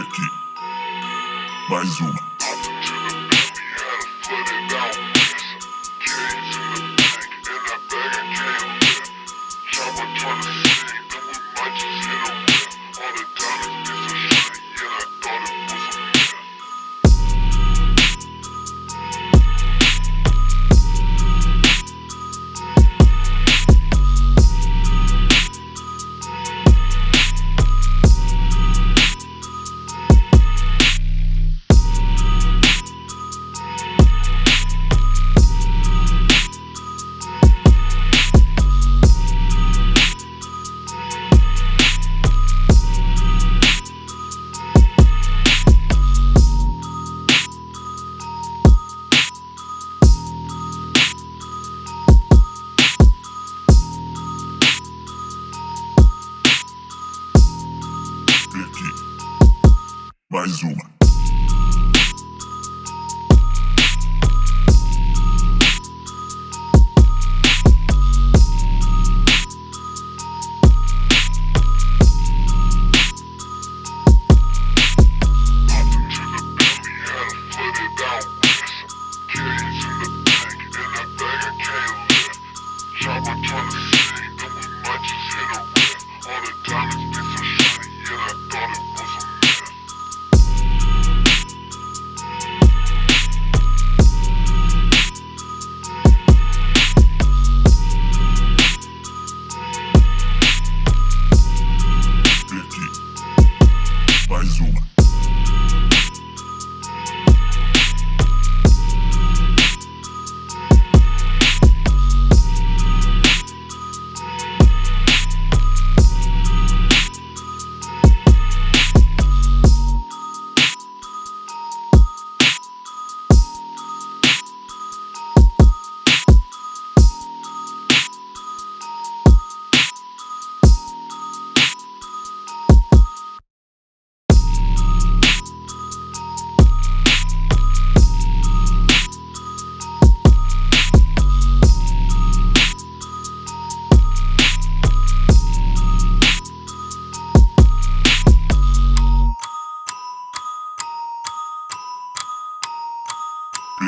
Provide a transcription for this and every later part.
aqui. Mais uma. Mais uma. Mais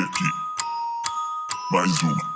Aqui. Mais uma.